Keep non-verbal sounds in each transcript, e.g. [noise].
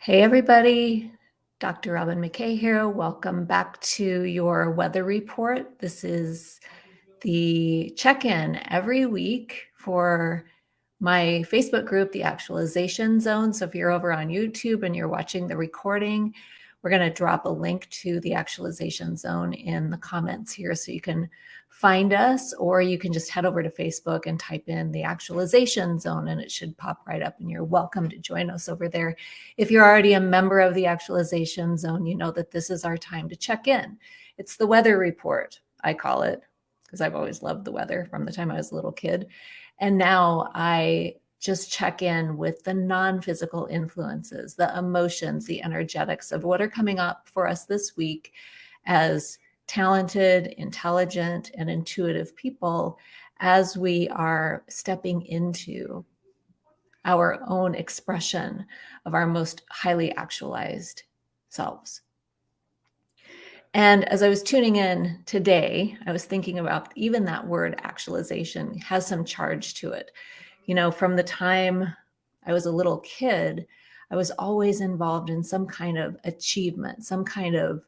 Hey, everybody. Dr. Robin McKay here. Welcome back to your weather report. This is the check-in every week for my Facebook group, The Actualization Zone. So if you're over on YouTube and you're watching the recording, we're going to drop a link to the Actualization Zone in the comments here so you can find us, or you can just head over to Facebook and type in the actualization zone and it should pop right up and you're welcome to join us over there. If you're already a member of the actualization zone, you know that this is our time to check in. It's the weather report, I call it, because I've always loved the weather from the time I was a little kid. And now I just check in with the non-physical influences, the emotions, the energetics of what are coming up for us this week as talented, intelligent, and intuitive people as we are stepping into our own expression of our most highly actualized selves. And as I was tuning in today, I was thinking about even that word actualization has some charge to it. You know, from the time I was a little kid, I was always involved in some kind of achievement, some kind of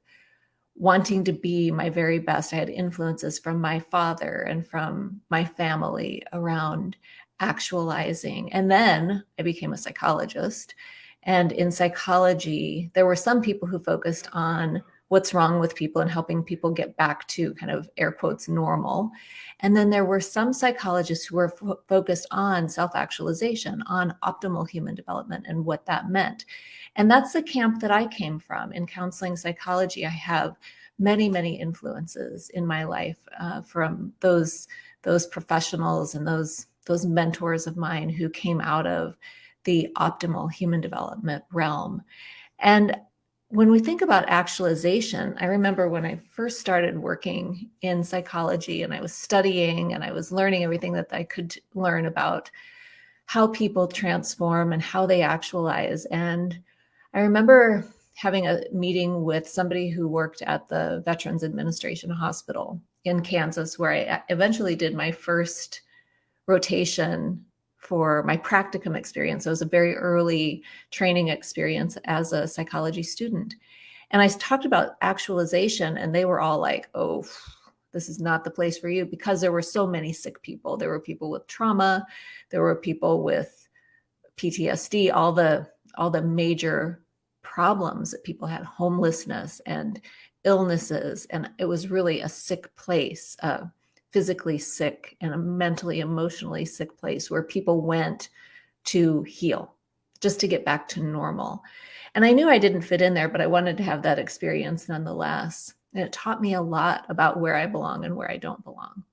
wanting to be my very best. I had influences from my father and from my family around actualizing. And then I became a psychologist. And in psychology, there were some people who focused on what's wrong with people and helping people get back to kind of air quotes normal. And then there were some psychologists who were focused on self-actualization, on optimal human development and what that meant. And that's the camp that I came from in counseling psychology. I have many, many influences in my life uh, from those those professionals and those those mentors of mine who came out of the optimal human development realm. And when we think about actualization, I remember when I first started working in psychology and I was studying and I was learning everything that I could learn about how people transform and how they actualize. And I remember having a meeting with somebody who worked at the Veterans Administration Hospital in Kansas, where I eventually did my first rotation for my practicum experience. It was a very early training experience as a psychology student. And I talked about actualization and they were all like, oh, this is not the place for you because there were so many sick people. There were people with trauma. There were people with PTSD, all the all the major problems that people had, homelessness and illnesses. And it was really a sick place, uh, physically sick and a mentally, emotionally sick place where people went to heal, just to get back to normal. And I knew I didn't fit in there, but I wanted to have that experience nonetheless. And it taught me a lot about where I belong and where I don't belong.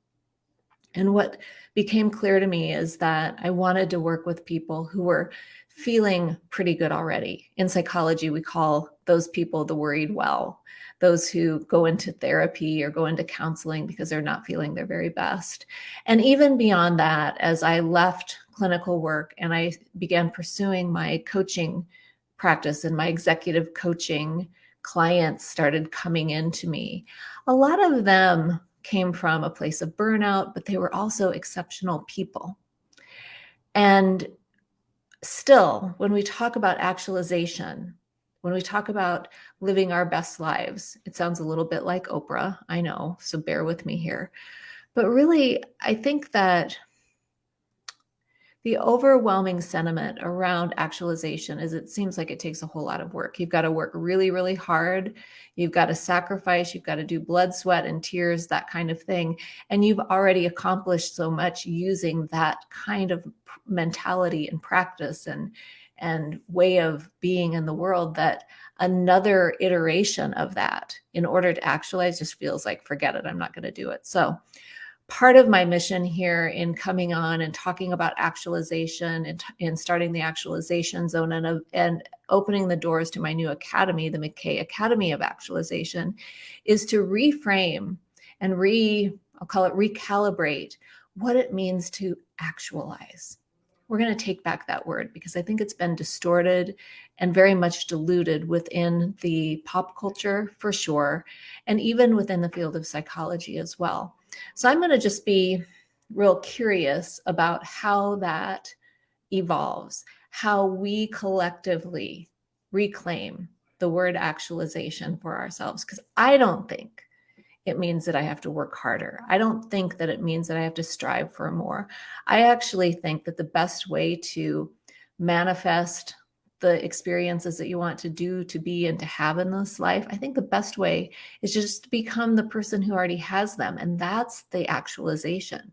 And what became clear to me is that I wanted to work with people who were feeling pretty good already. In psychology, we call those people the worried well, those who go into therapy or go into counseling because they're not feeling their very best. And even beyond that, as I left clinical work and I began pursuing my coaching practice and my executive coaching clients started coming into me, a lot of them came from a place of burnout, but they were also exceptional people. And still, when we talk about actualization, when we talk about living our best lives, it sounds a little bit like Oprah, I know, so bear with me here. But really, I think that the overwhelming sentiment around actualization is it seems like it takes a whole lot of work. You've got to work really, really hard. You've got to sacrifice. You've got to do blood, sweat, and tears, that kind of thing. And you've already accomplished so much using that kind of mentality and practice and, and way of being in the world that another iteration of that in order to actualize just feels like, forget it, I'm not going to do it. So part of my mission here in coming on and talking about actualization and, and starting the actualization zone and, uh, and opening the doors to my new academy, the McKay Academy of Actualization, is to reframe and re, I'll call it recalibrate what it means to actualize. We're going to take back that word because I think it's been distorted and very much diluted within the pop culture for sure, and even within the field of psychology as well. So I'm going to just be real curious about how that evolves, how we collectively reclaim the word actualization for ourselves because I don't think it means that I have to work harder. I don't think that it means that I have to strive for more. I actually think that the best way to manifest the experiences that you want to do, to be, and to have in this life, I think the best way is just to become the person who already has them. And that's the actualization.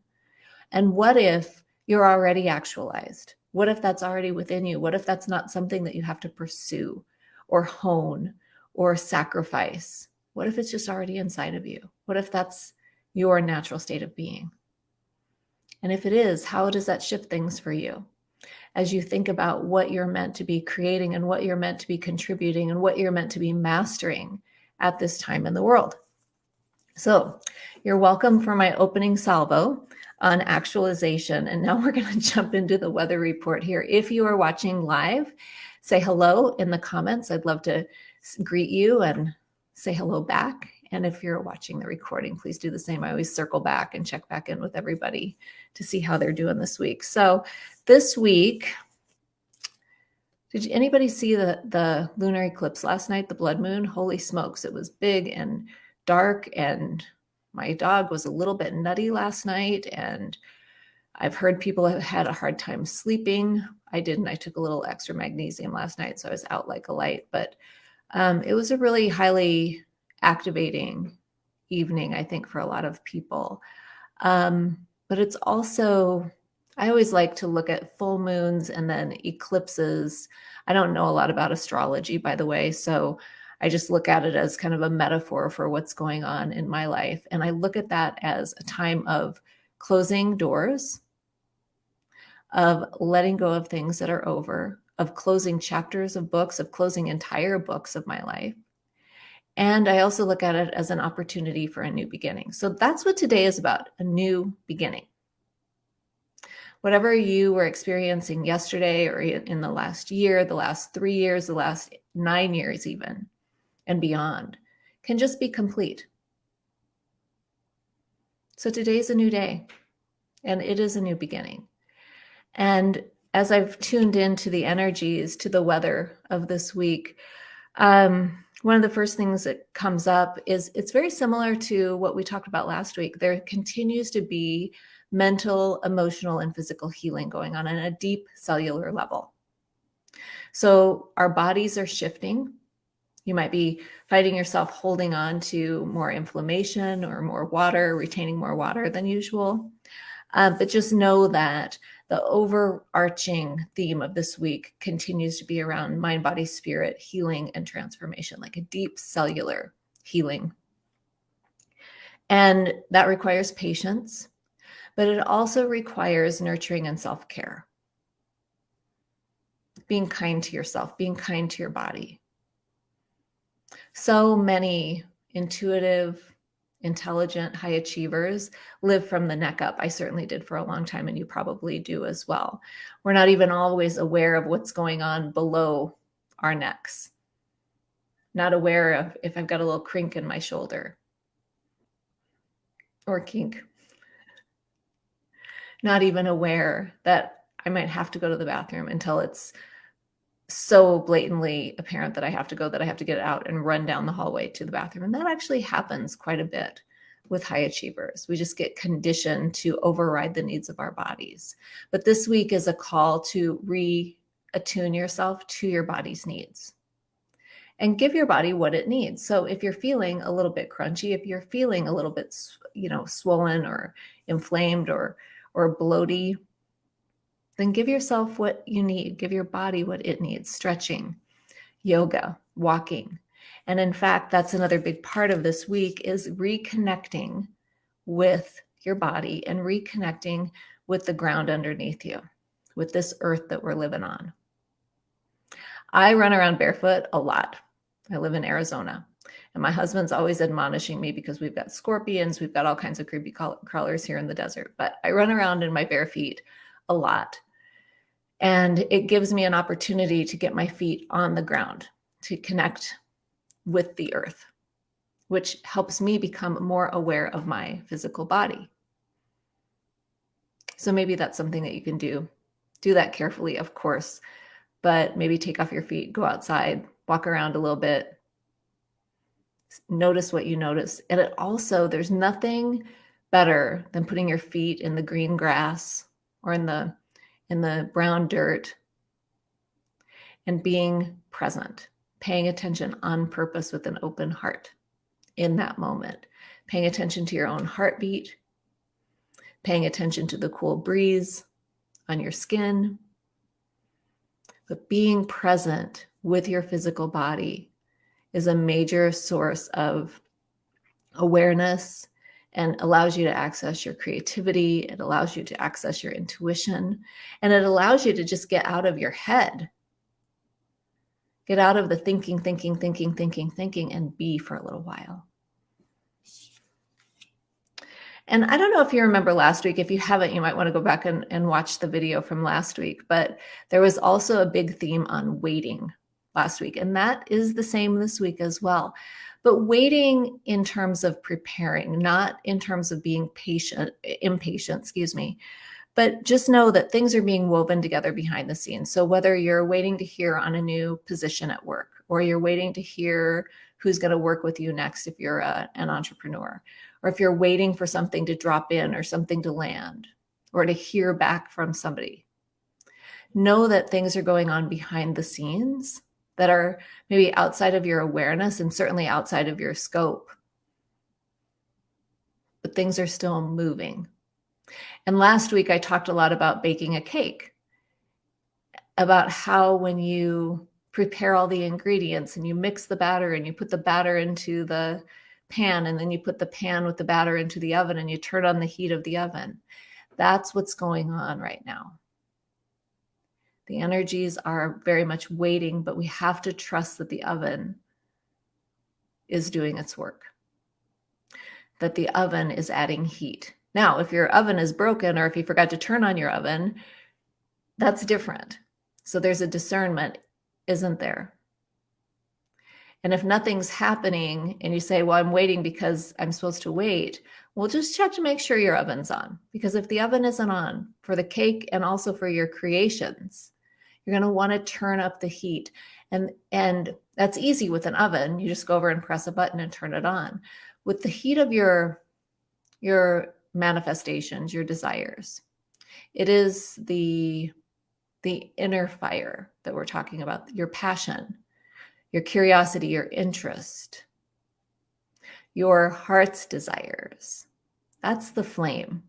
And what if you're already actualized? What if that's already within you? What if that's not something that you have to pursue or hone or sacrifice? What if it's just already inside of you? What if that's your natural state of being? And if it is, how does that shift things for you? As you think about what you're meant to be creating and what you're meant to be contributing and what you're meant to be mastering at this time in the world. So, you're welcome for my opening salvo on actualization. And now [laughs] we're going to jump into the weather report here. If you are watching live, say hello in the comments. I'd love to greet you and say hello back. And if you're watching the recording, please do the same. I always circle back and check back in with everybody to see how they're doing this week. So this week, did anybody see the, the lunar eclipse last night, the blood moon? Holy smokes, it was big and dark and my dog was a little bit nutty last night and I've heard people have had a hard time sleeping. I didn't. I took a little extra magnesium last night, so I was out like a light. But um, it was a really highly activating evening, I think, for a lot of people. Um, but it's also, I always like to look at full moons and then eclipses. I don't know a lot about astrology, by the way. So I just look at it as kind of a metaphor for what's going on in my life. And I look at that as a time of closing doors, of letting go of things that are over, of closing chapters of books, of closing entire books of my life. And I also look at it as an opportunity for a new beginning. So that's what today is about a new beginning. Whatever you were experiencing yesterday or in the last year, the last three years, the last nine years, even, and beyond, can just be complete. So today's a new day and it is a new beginning. And as I've tuned into the energies, to the weather of this week, um, one of the first things that comes up is it's very similar to what we talked about last week. There continues to be mental, emotional, and physical healing going on on a deep cellular level. So our bodies are shifting. You might be fighting yourself holding on to more inflammation or more water, retaining more water than usual. Uh, but just know that the overarching theme of this week continues to be around mind, body, spirit, healing, and transformation, like a deep cellular healing. And that requires patience, but it also requires nurturing and self care. Being kind to yourself, being kind to your body. So many intuitive, intelligent high achievers live from the neck up. I certainly did for a long time, and you probably do as well. We're not even always aware of what's going on below our necks, not aware of if I've got a little crink in my shoulder or kink, not even aware that I might have to go to the bathroom until it's so blatantly apparent that I have to go that I have to get out and run down the hallway to the bathroom. And that actually happens quite a bit with high achievers. We just get conditioned to override the needs of our bodies. But this week is a call to reattune yourself to your body's needs and give your body what it needs. So if you're feeling a little bit crunchy, if you're feeling a little bit, you know, swollen or inflamed or or bloaty, then give yourself what you need. Give your body what it needs stretching, yoga, walking. And in fact, that's another big part of this week is reconnecting with your body and reconnecting with the ground underneath you, with this earth that we're living on. I run around barefoot a lot. I live in Arizona. And my husband's always admonishing me because we've got scorpions, we've got all kinds of creepy crawlers here in the desert. But I run around in my bare feet a lot. And it gives me an opportunity to get my feet on the ground, to connect with the earth, which helps me become more aware of my physical body. So maybe that's something that you can do. Do that carefully, of course, but maybe take off your feet, go outside, walk around a little bit, notice what you notice. And it also, there's nothing better than putting your feet in the green grass or in the in the brown dirt and being present, paying attention on purpose with an open heart in that moment, paying attention to your own heartbeat, paying attention to the cool breeze on your skin, but being present with your physical body is a major source of awareness and allows you to access your creativity. It allows you to access your intuition and it allows you to just get out of your head. Get out of the thinking, thinking, thinking, thinking, thinking, and be for a little while. And I don't know if you remember last week. If you haven't, you might want to go back and, and watch the video from last week. But there was also a big theme on waiting last week. And that is the same this week as well. But waiting in terms of preparing, not in terms of being patient, impatient, excuse me. But just know that things are being woven together behind the scenes. So whether you're waiting to hear on a new position at work, or you're waiting to hear who's going to work with you next if you're a, an entrepreneur, or if you're waiting for something to drop in or something to land or to hear back from somebody. Know that things are going on behind the scenes that are maybe outside of your awareness and certainly outside of your scope. But things are still moving. And last week, I talked a lot about baking a cake, about how when you prepare all the ingredients and you mix the batter and you put the batter into the pan and then you put the pan with the batter into the oven and you turn on the heat of the oven. That's what's going on right now. The energies are very much waiting, but we have to trust that the oven is doing its work, that the oven is adding heat. Now, if your oven is broken or if you forgot to turn on your oven, that's different. So there's a discernment, isn't there? And if nothing's happening and you say, well, I'm waiting because I'm supposed to wait, well, just check to make sure your oven's on. Because if the oven isn't on for the cake and also for your creations, you're going to want to turn up the heat. And, and that's easy with an oven. You just go over and press a button and turn it on. With the heat of your, your manifestations, your desires, it is the, the inner fire that we're talking about, your passion your curiosity, your interest, your heart's desires. That's the flame.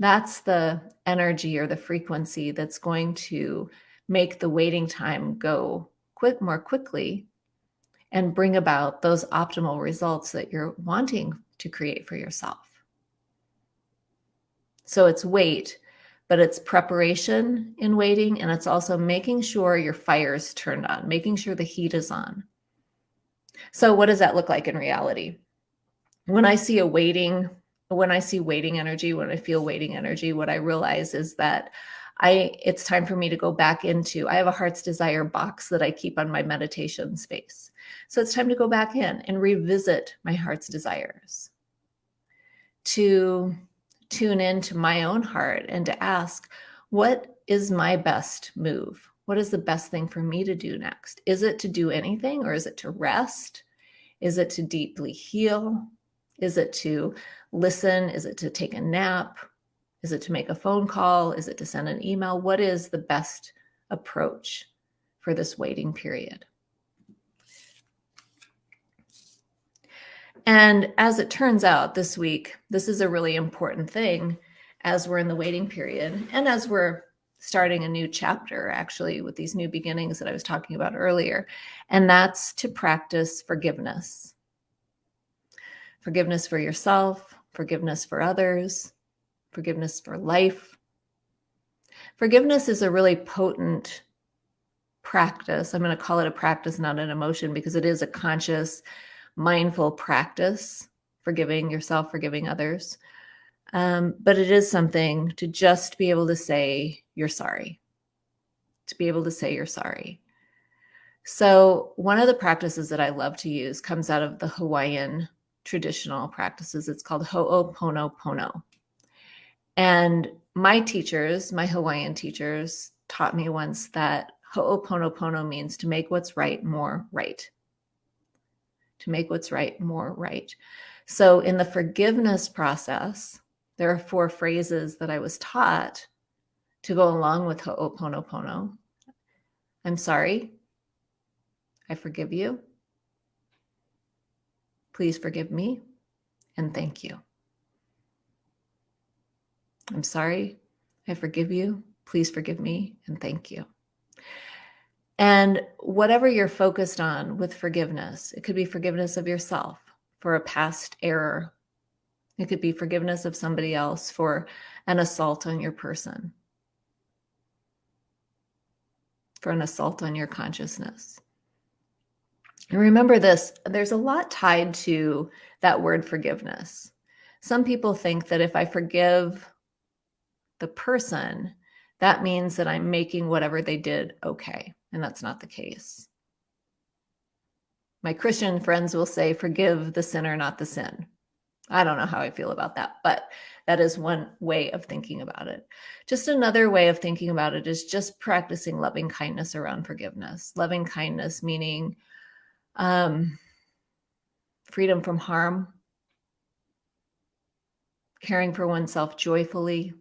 That's the energy or the frequency that's going to make the waiting time go quick more quickly and bring about those optimal results that you're wanting to create for yourself. So it's wait but it's preparation in waiting and it's also making sure your fire is turned on, making sure the heat is on. So what does that look like in reality? When I see a waiting, when I see waiting energy, when I feel waiting energy, what I realize is that I it's time for me to go back into I have a heart's desire box that I keep on my meditation space. So it's time to go back in and revisit my heart's desires. To tune into my own heart and to ask, what is my best move? What is the best thing for me to do next? Is it to do anything or is it to rest? Is it to deeply heal? Is it to listen? Is it to take a nap? Is it to make a phone call? Is it to send an email? What is the best approach for this waiting period? And as it turns out this week, this is a really important thing as we're in the waiting period and as we're starting a new chapter actually with these new beginnings that I was talking about earlier. And that's to practice forgiveness. Forgiveness for yourself, forgiveness for others, forgiveness for life. Forgiveness is a really potent practice. I'm going to call it a practice, not an emotion, because it is a conscious, mindful practice, forgiving yourself, forgiving others. Um, but it is something to just be able to say you're sorry, to be able to say you're sorry. So, one of the practices that I love to use comes out of the Hawaiian traditional practices. It's called Ho'oponopono. And my teachers, my Hawaiian teachers, taught me once that Ho'oponopono means to make what's right more right. To make what's right more right. So in the forgiveness process, there are four phrases that I was taught to go along with Ho'oponopono. I'm sorry. I forgive you. Please forgive me. And thank you. I'm sorry. I forgive you. Please forgive me. And thank you. And whatever you're focused on with forgiveness, it could be forgiveness of yourself for a past error. It could be forgiveness of somebody else for an assault on your person, for an assault on your consciousness. Remember this there's a lot tied to that word forgiveness. Some people think that if I forgive the person, that means that I'm making whatever they did okay. And that's not the case. My Christian friends will say, forgive the sinner, not the sin. I don't know how I feel about that, but that is one way of thinking about it. Just another way of thinking about it is just practicing loving kindness around forgiveness. Loving kindness meaning um, freedom from harm, caring for oneself joyfully,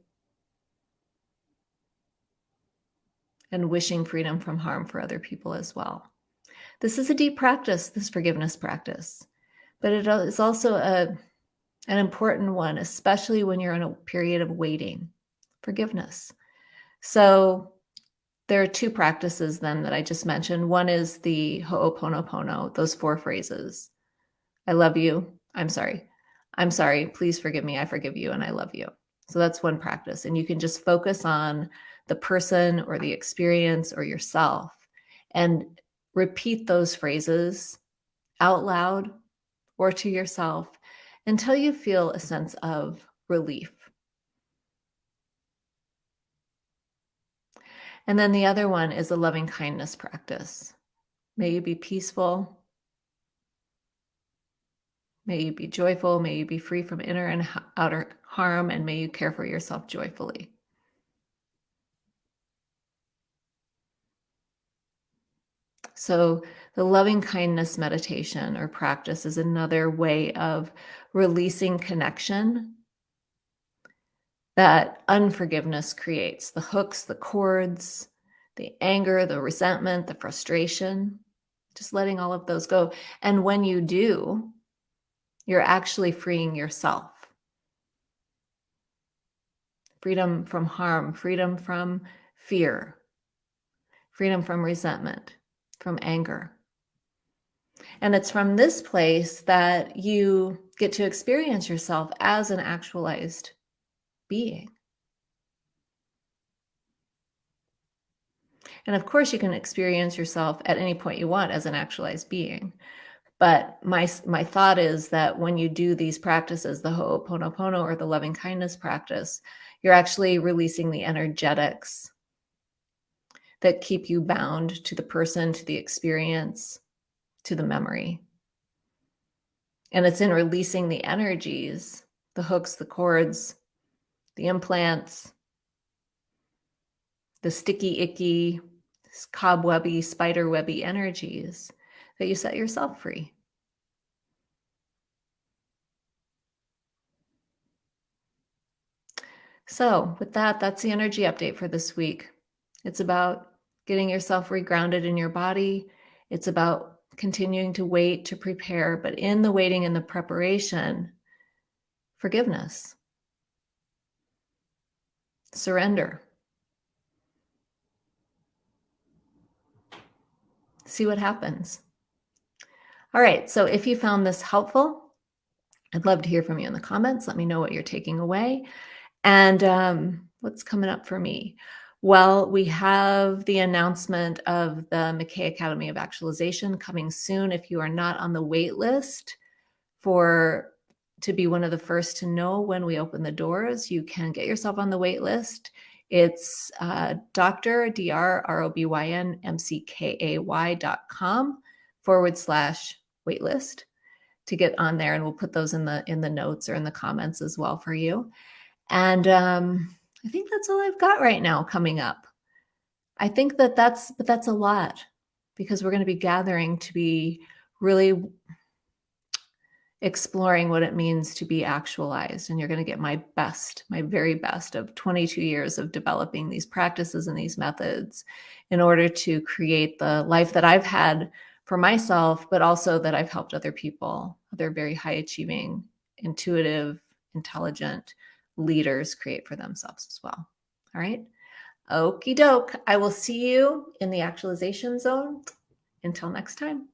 and wishing freedom from harm for other people as well. This is a deep practice, this forgiveness practice, but it is also a, an important one, especially when you're in a period of waiting, forgiveness. So there are two practices then that I just mentioned. One is the Ho'oponopono, those four phrases. I love you. I'm sorry. I'm sorry. Please forgive me. I forgive you and I love you. So that's one practice. And you can just focus on the person or the experience or yourself and repeat those phrases out loud or to yourself until you feel a sense of relief. And then the other one is a loving kindness practice. May you be peaceful. May you be joyful. May you be free from inner and outer harm. And may you care for yourself joyfully. So, the loving kindness meditation or practice is another way of releasing connection that unforgiveness creates the hooks, the cords, the anger, the resentment, the frustration, just letting all of those go. And when you do, you're actually freeing yourself. Freedom from harm, freedom from fear, freedom from resentment from anger. And it's from this place that you get to experience yourself as an actualized being. And of course, you can experience yourself at any point you want as an actualized being. But my, my thought is that when you do these practices, the Ho'oponopono or the loving kindness practice, you're actually releasing the energetics that keep you bound to the person, to the experience, to the memory. And it's in releasing the energies, the hooks, the cords, the implants, the sticky, icky, cobwebby, spiderwebby energies that you set yourself free. So, with that, that's the energy update for this week. It's about getting yourself regrounded in your body. It's about continuing to wait to prepare, but in the waiting and the preparation, forgiveness, surrender. See what happens. All right, so if you found this helpful, I'd love to hear from you in the comments. Let me know what you're taking away. And um, what's coming up for me? Well, we have the announcement of the McKay Academy of Actualization coming soon. If you are not on the wait list for to be one of the first to know when we open the doors, you can get yourself on the wait list. It's uh, Dr. Dot com forward slash waitlist to get on there. And we'll put those in the in the notes or in the comments as well for you. And um, I think that's all I've got right now coming up. I think that that's, but that's a lot because we're going to be gathering to be really exploring what it means to be actualized. And you're going to get my best, my very best of 22 years of developing these practices and these methods in order to create the life that I've had for myself, but also that I've helped other people, other very high achieving, intuitive, intelligent leaders create for themselves as well. All right. Okie doke. I will see you in the actualization zone. Until next time.